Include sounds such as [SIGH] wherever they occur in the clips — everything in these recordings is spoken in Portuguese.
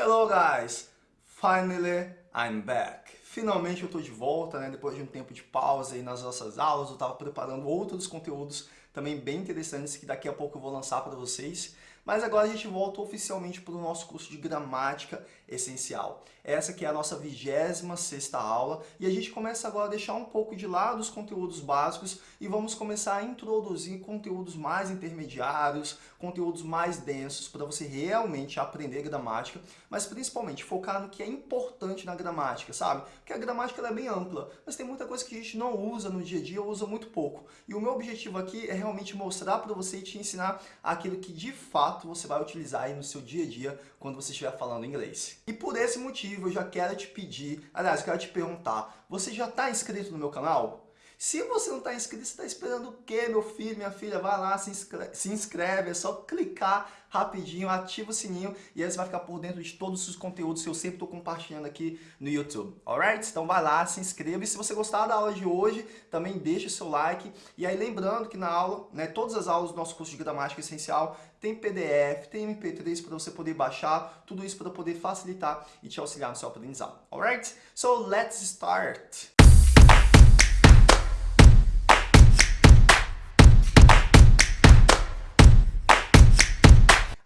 Hello guys! Finally I'm back! Finalmente eu tô de volta, né? Depois de um tempo de pausa aí nas nossas aulas, eu tava preparando outros conteúdos também bem interessantes que daqui a pouco eu vou lançar para vocês. Mas agora a gente volta oficialmente para o nosso curso de gramática essencial. Essa que é a nossa 26ª aula e a gente começa agora a deixar um pouco de lado os conteúdos básicos e vamos começar a introduzir conteúdos mais intermediários, conteúdos mais densos para você realmente aprender gramática, mas principalmente focar no que é importante na gramática, sabe? Porque a gramática é bem ampla, mas tem muita coisa que a gente não usa no dia a dia, usa muito pouco. E o meu objetivo aqui é realmente mostrar para você e te ensinar aquilo que de fato você vai utilizar aí no seu dia a dia quando você estiver falando inglês. E por esse motivo eu já quero te pedir, aliás, quero te perguntar, você já está inscrito no meu canal? Se você não está inscrito, você está esperando o quê, meu filho, minha filha? Vai lá, se inscreve, se inscreve, é só clicar rapidinho, ativa o sininho e aí você vai ficar por dentro de todos os conteúdos que eu sempre estou compartilhando aqui no YouTube, alright? Então vai lá, se inscreva e se você gostar da aula de hoje, também deixa o seu like e aí lembrando que na aula, né, todas as aulas do nosso curso de gramática essencial tem PDF, tem MP3 para você poder baixar, tudo isso para poder facilitar e te auxiliar no seu aprendizado, alright? So let's start!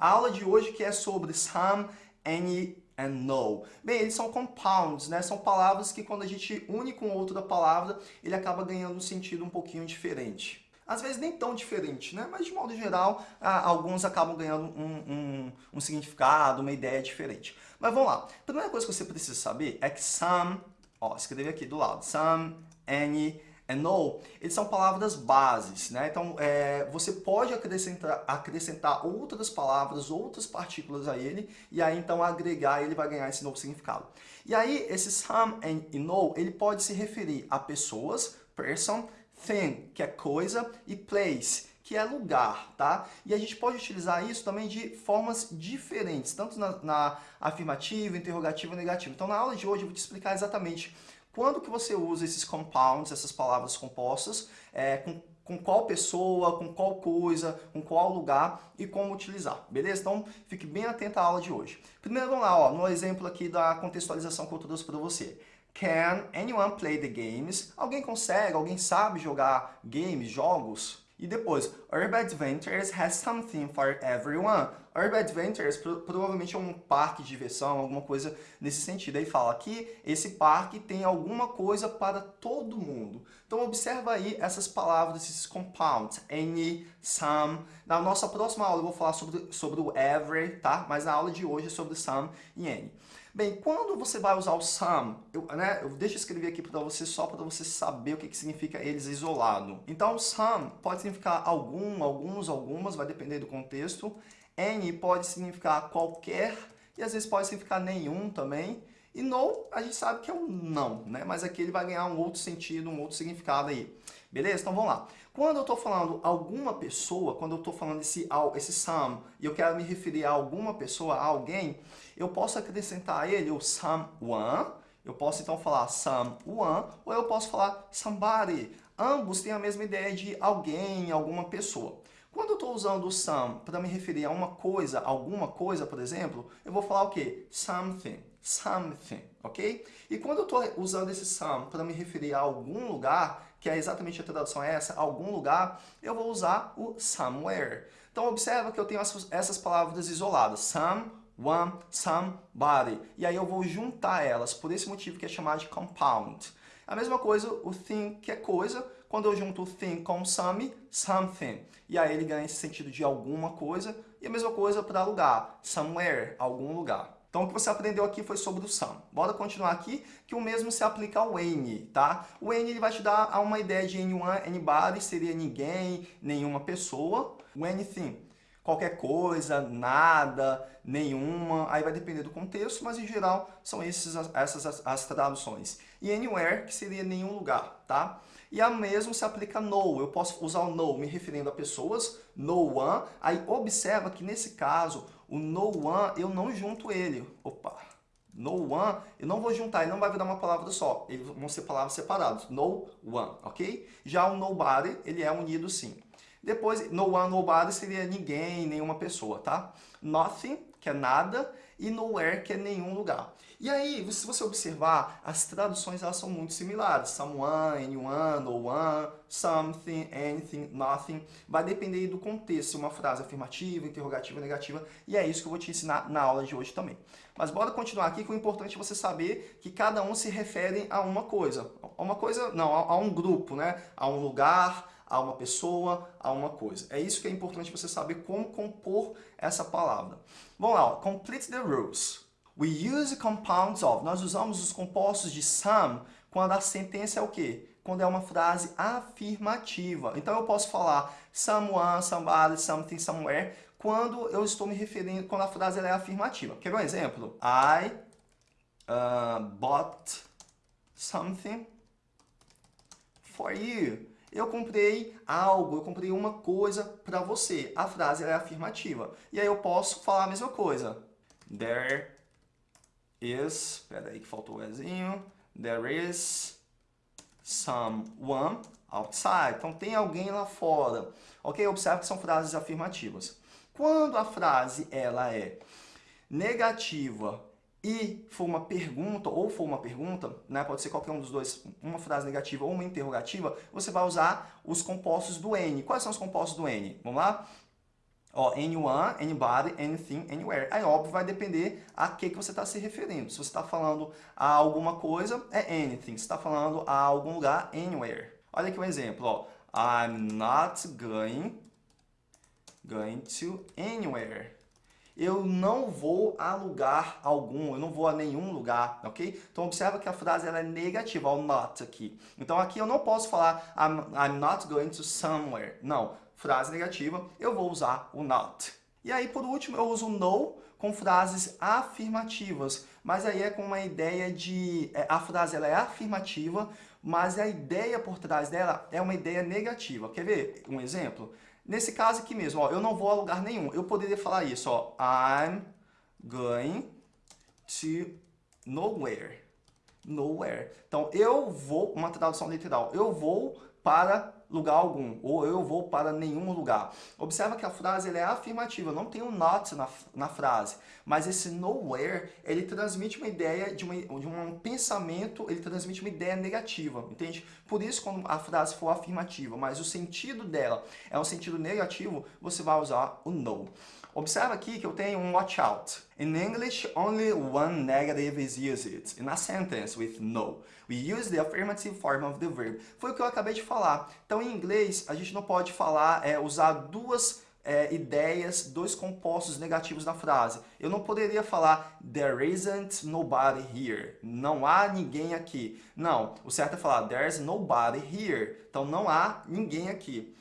A aula de hoje que é sobre some, any and no. Bem, eles são compounds, né? São palavras que quando a gente une com outra palavra, ele acaba ganhando um sentido um pouquinho diferente. Às vezes nem tão diferente, né? Mas de modo geral, alguns acabam ganhando um, um, um significado, uma ideia diferente. Mas vamos lá. A primeira coisa que você precisa saber é que some, ó, escrevi aqui do lado, some, any and no, eles são palavras bases, né? Então, é, você pode acrescentar, acrescentar outras palavras, outras partículas a ele, e aí então agregar ele vai ganhar esse novo significado. E aí, esse some and no, ele pode se referir a pessoas, person, thing, que é coisa, e place, que é lugar, tá? E a gente pode utilizar isso também de formas diferentes, tanto na, na afirmativa, interrogativa e negativa. Então, na aula de hoje eu vou te explicar exatamente quando que você usa esses compounds, essas palavras compostas, é, com, com qual pessoa, com qual coisa, com qual lugar e como utilizar, beleza? Então, fique bem atento à aula de hoje. Primeiro, vamos lá, ó, no exemplo aqui da contextualização que eu trouxe para você. Can anyone play the games? Alguém consegue, alguém sabe jogar games, jogos? E depois, Urban Adventures has something for everyone. Urban Adventures pro, provavelmente é um parque de diversão, alguma coisa nesse sentido. Aí fala que esse parque tem alguma coisa para todo mundo. Então observa aí essas palavras, esses compounds, any, some. Na nossa próxima aula eu vou falar sobre, sobre o every, tá? Mas na aula de hoje é sobre some e any. Bem, quando você vai usar o some, eu, né, eu deixo escrever aqui para você só para você saber o que, que significa eles isolado. Então, some pode significar algum, alguns, algumas, vai depender do contexto. Any pode significar qualquer e às vezes pode significar nenhum também. E no, a gente sabe que é um não, né? Mas aqui ele vai ganhar um outro sentido, um outro significado aí. Beleza? Então vamos lá. Quando eu estou falando alguma pessoa, quando eu estou falando esse, esse some, e eu quero me referir a alguma pessoa, a alguém, eu posso acrescentar a ele o someone, eu posso então falar someone, ou eu posso falar somebody. Ambos têm a mesma ideia de alguém, alguma pessoa. Quando eu estou usando o some para me referir a uma coisa, alguma coisa, por exemplo, eu vou falar o quê? Something, something, ok? E quando eu estou usando esse some para me referir a algum lugar, que é exatamente a tradução é essa, algum lugar, eu vou usar o somewhere. Então observa que eu tenho essas palavras isoladas, some, one, somebody. E aí eu vou juntar elas, por esse motivo que é chamado de compound. A mesma coisa, o thing, que é coisa, quando eu junto thing com some, something. E aí ele ganha esse sentido de alguma coisa. E a mesma coisa para lugar, somewhere, algum lugar. Então, o que você aprendeu aqui foi sobre o some. Bora continuar aqui, que o mesmo se aplica ao any, tá? O any ele vai te dar uma ideia de anyone, anybody, seria ninguém, nenhuma pessoa. O anything, qualquer coisa, nada, nenhuma, aí vai depender do contexto, mas em geral são esses, essas as, as traduções. E anywhere, que seria nenhum lugar, tá? E a mesmo se aplica no, eu posso usar o no me referindo a pessoas, no one, aí observa que nesse caso o no one, eu não junto ele. Opa! No one, eu não vou juntar, ele não vai virar uma palavra só. Eles vão ser palavras separadas. No one, ok? Já o nobody, ele é unido sim. Depois, no one, nobody seria ninguém, nenhuma pessoa, tá? Nothing, que é nada. E nowhere, que é nenhum lugar. E aí, se você observar, as traduções elas são muito similares. Someone, anyone, no one, something, anything, nothing. Vai depender do contexto, uma frase afirmativa, interrogativa, negativa. E é isso que eu vou te ensinar na aula de hoje também. Mas bora continuar aqui, que o importante é você saber que cada um se refere a uma coisa. A uma coisa, não, a, a um grupo, né? A um lugar, a uma pessoa, a uma coisa. É isso que é importante você saber como compor essa palavra. Vamos lá, ó. complete the rules. We use compounds of. Nós usamos os compostos de some quando a sentença é o quê? Quando é uma frase afirmativa. Então eu posso falar someone, somebody, something, somewhere, quando eu estou me referindo, quando a frase é afirmativa. Quer ver um exemplo? I uh, bought something for you. Eu comprei algo, eu comprei uma coisa para você. A frase é afirmativa. E aí eu posso falar a mesma coisa. There is, espera aí que faltou o Ezinho, there is someone outside. Então tem alguém lá fora. Ok? Observe que são frases afirmativas. Quando a frase ela é negativa e for uma pergunta, ou for uma pergunta, né, pode ser qualquer um dos dois, uma frase negativa ou uma interrogativa, você vai usar os compostos do N. Quais são os compostos do N? Vamos lá? Ó, anyone, anybody, anything, anywhere. Aí, óbvio, vai depender a que, que você está se referindo. Se você está falando a alguma coisa, é anything. Se está falando a algum lugar, anywhere. Olha aqui um exemplo, ó. I'm not going, going to anywhere. Eu não vou a lugar algum, eu não vou a nenhum lugar, ok? Então, observa que a frase ela é negativa, o not aqui. Então, aqui eu não posso falar I'm, I'm not going to somewhere. Não frase negativa, eu vou usar o not. E aí, por último, eu uso no com frases afirmativas, mas aí é com uma ideia de... É, a frase ela é afirmativa, mas a ideia por trás dela é uma ideia negativa. Quer ver um exemplo? Nesse caso aqui mesmo, ó, eu não vou a lugar nenhum. Eu poderia falar isso, ó, I'm going to nowhere. Nowhere. Então, eu vou, uma tradução literal, eu vou para lugar algum, ou eu vou para nenhum lugar. Observa que a frase é afirmativa, não tem um not na, na frase, mas esse nowhere, ele transmite uma ideia de, uma, de um pensamento, ele transmite uma ideia negativa, entende? Por isso, quando a frase for afirmativa, mas o sentido dela é um sentido negativo, você vai usar o no. Observa aqui que eu tenho um watch out. In English, only one negative is used in a sentence with no. We use the affirmative form of the verb. Foi o que eu acabei de falar. Então, em inglês, a gente não pode falar, é, usar duas é, ideias, dois compostos negativos na frase. Eu não poderia falar there isn't nobody here. Não há ninguém aqui. Não, o certo é falar there's nobody here. Então não há ninguém aqui.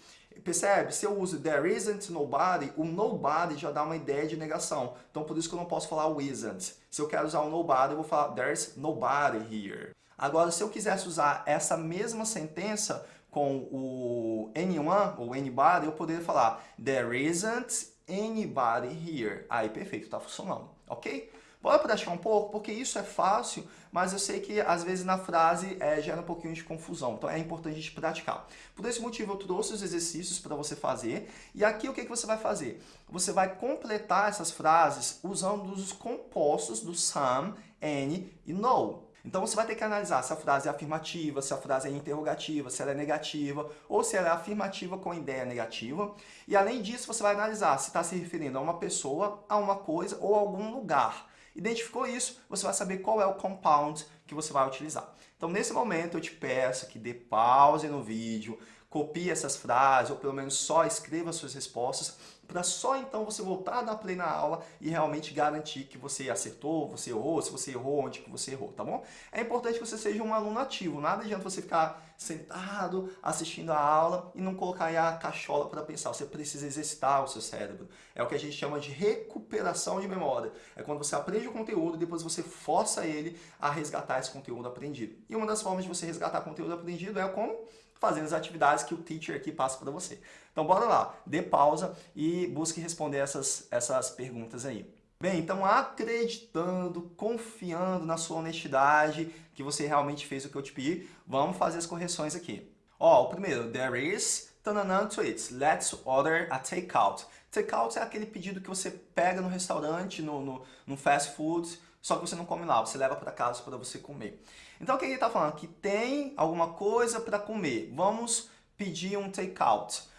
Percebe? Se eu uso there isn't nobody, o nobody já dá uma ideia de negação. Então, por isso que eu não posso falar o isn't. Se eu quero usar o nobody, eu vou falar there's nobody here. Agora, se eu quisesse usar essa mesma sentença com o anyone ou anybody, eu poderia falar there isn't anybody here. Aí, perfeito, está funcionando, ok? Bora praticar um pouco, porque isso é fácil, mas eu sei que às vezes na frase é, gera um pouquinho de confusão. Então é importante a gente praticar. Por esse motivo eu trouxe os exercícios para você fazer. E aqui o que, que você vai fazer? Você vai completar essas frases usando os compostos do some, any e no. Então você vai ter que analisar se a frase é afirmativa, se a frase é interrogativa, se ela é negativa, ou se ela é afirmativa com ideia negativa. E além disso, você vai analisar se está se referindo a uma pessoa, a uma coisa ou a algum lugar. Identificou isso, você vai saber qual é o compound que você vai utilizar. Então, nesse momento, eu te peço que dê pause no vídeo, copie essas frases, ou pelo menos só escreva suas respostas, para só então você voltar a dar play na aula e realmente garantir que você acertou, você errou, se você errou, onde que você errou, tá bom? É importante que você seja um aluno ativo, nada adianta você ficar sentado assistindo a aula e não colocar aí a cachola para pensar, você precisa exercitar o seu cérebro. É o que a gente chama de recuperação de memória. É quando você aprende o conteúdo e depois você força ele a resgatar esse conteúdo aprendido. E uma das formas de você resgatar conteúdo aprendido é com fazendo as atividades que o teacher aqui passa para você. Então bora lá, dê pausa e busque responder essas, essas perguntas aí. Bem, então acreditando, confiando na sua honestidade, que você realmente fez o que eu te pedi, vamos fazer as correções aqui. Ó, o primeiro, there is tananã to eat. Let's order a takeout. Takeout é aquele pedido que você pega no restaurante, no, no, no fast food, só que você não come lá, você leva para casa para você comer. Então o que ele está falando? Que tem alguma coisa para comer. Vamos pedir um takeout.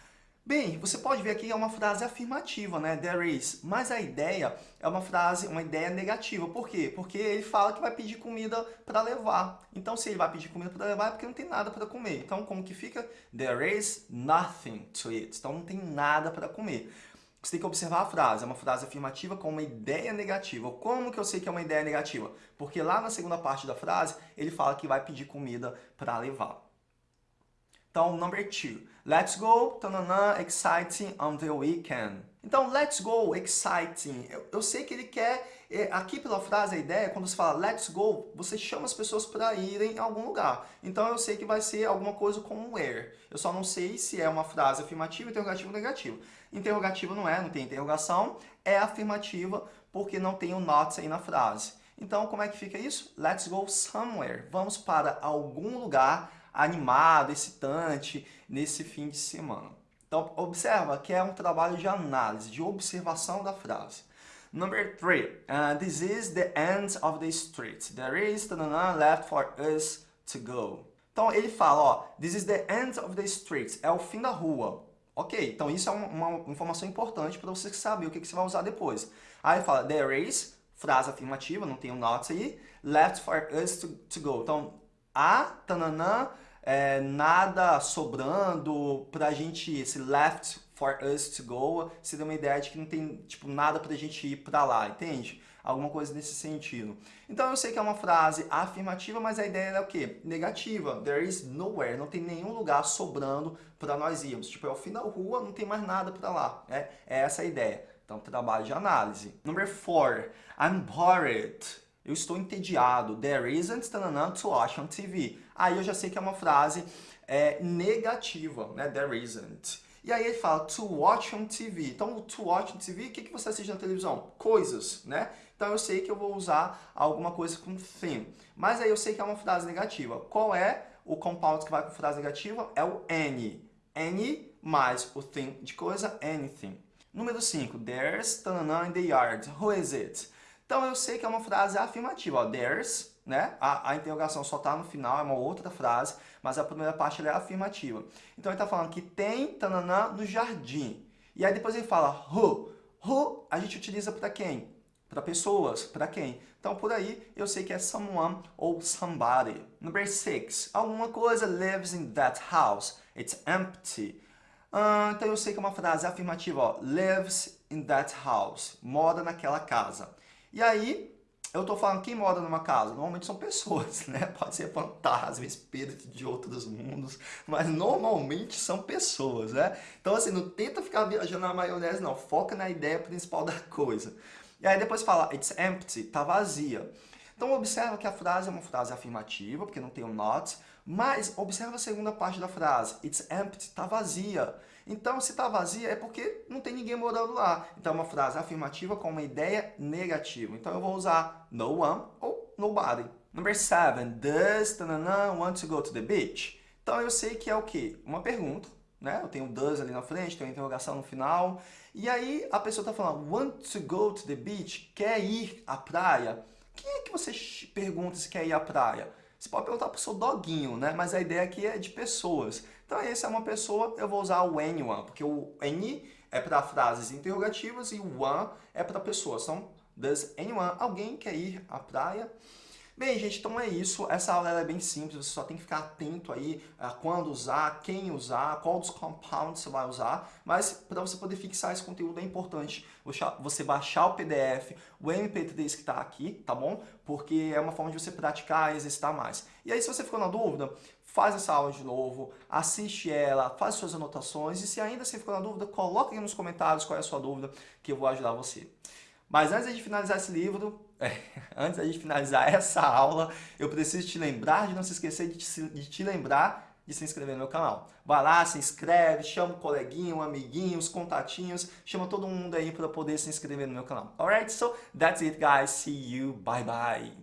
Bem, você pode ver aqui que é uma frase afirmativa, né? There is. Mas a ideia é uma frase, uma ideia negativa. Por quê? Porque ele fala que vai pedir comida para levar. Então, se ele vai pedir comida para levar, é porque não tem nada para comer. Então, como que fica? There is nothing to eat. Então, não tem nada para comer. Você tem que observar a frase. É uma frase afirmativa com uma ideia negativa. Como que eu sei que é uma ideia negativa? Porque lá na segunda parte da frase, ele fala que vai pedir comida para levar. Então, number two. Let's go, tananã, exciting on the weekend. Então, let's go, exciting. Eu, eu sei que ele quer, é, aqui pela frase, a ideia, quando você fala let's go, você chama as pessoas para irem a algum lugar. Então, eu sei que vai ser alguma coisa como where. Eu só não sei se é uma frase afirmativa, interrogativa ou negativa. Interrogativa não é, não tem interrogação. É afirmativa porque não tem o not aí na frase. Então, como é que fica isso? Let's go somewhere. Vamos para algum lugar animado, excitante nesse fim de semana. Então, observa que é um trabalho de análise, de observação da frase. Number three, uh, this is the end of the street. There is tanana, left for us to go. Então, ele fala, ó, this is the end of the street. É o fim da rua. Ok, então isso é uma, informação importante para você saber o que, você vai usar depois. Aí fala, there is, frase afirmativa, não tem um not aí, left for us to, to go. Então, há, tananã, é, nada sobrando pra gente ir, esse left for us to go, se dá uma ideia de que não tem tipo, nada pra gente ir pra lá, entende? Alguma coisa nesse sentido. Então eu sei que é uma frase afirmativa, mas a ideia é o quê? Negativa. There is nowhere. Não tem nenhum lugar sobrando para nós irmos. Tipo, é o fim da rua, não tem mais nada para lá. É, é essa a ideia. Então, trabalho de análise. Number four. I'm bored. Eu estou entediado. There isn't tanana, to watch on TV. Aí eu já sei que é uma frase é, negativa, né? There isn't. E aí ele fala to watch on TV. Então, to watch on TV, o que, que você assiste na televisão? Coisas, né? Então eu sei que eu vou usar alguma coisa com thing. Mas aí eu sei que é uma frase negativa. Qual é o compound que vai com frase negativa? É o any. Any mais o thing de coisa, anything. Número 5. There's tanana in the yard. Who is it? Então eu sei que é uma frase afirmativa. Ó, there's, né? A, a interrogação só está no final, é uma outra frase, mas a primeira parte é afirmativa. Então ele está falando que tem tananã no jardim. E aí depois ele fala who. Who a gente utiliza para quem? Para pessoas, para quem? Então por aí eu sei que é someone ou somebody. Number six. Alguma coisa lives in that house. It's empty. Uh, então eu sei que é uma frase afirmativa, ó, lives in that house, mora naquela casa. E aí, eu estou falando quem mora numa casa? Normalmente são pessoas, [LAUGHS] né? Pode ser fantasma, espírito de outros mundos, mas normalmente são pessoas, né? Então assim, não tenta ficar viajando na maionese não, foca na ideia principal da coisa. E aí depois fala, it's empty, tá vazia. Então observa que a frase é uma frase afirmativa, porque não tem o um not, mas observa a segunda parte da frase, it's empty, tá vazia. Então, se está vazia, é porque não tem ninguém morando lá. Então, é uma frase afirmativa com uma ideia negativa. Então, eu vou usar no one ou nobody. Number seven, does tanana, want to go to the beach? Então, eu sei que é o quê? Uma pergunta, né? Eu tenho does ali na frente, tenho interrogação no final. E aí, a pessoa está falando, want to go to the beach? Quer ir à praia? Quem é que você pergunta se quer ir à praia? Você pode perguntar para o seu doguinho, né? Mas a ideia aqui é de pessoas. Então, esse é uma pessoa, eu vou usar o anyone, porque o any é para frases interrogativas e o one é para pessoas. Então, does anyone, alguém quer ir à praia? Bem, gente, então é isso. Essa aula é bem simples, você só tem que ficar atento aí a quando usar, quem usar, qual dos compounds você vai usar. Mas para você poder fixar esse conteúdo é importante você baixar o PDF, o MP3 que está aqui, tá bom? Porque é uma forma de você praticar e exercitar mais. E aí, se você ficou na dúvida, faz essa aula de novo, assiste ela, faz suas anotações e se ainda você ficou na dúvida, aqui nos comentários qual é a sua dúvida que eu vou ajudar você. Mas antes de finalizar esse livro, [LAUGHS] antes de finalizar essa aula, eu preciso te lembrar de não se esquecer de te, de te lembrar de se inscrever no meu canal. Vai lá, se inscreve, chama o coleguinho, um amiguinho, os contatinhos, chama todo mundo aí para poder se inscrever no meu canal. Alright, so that's it guys, see you, bye bye.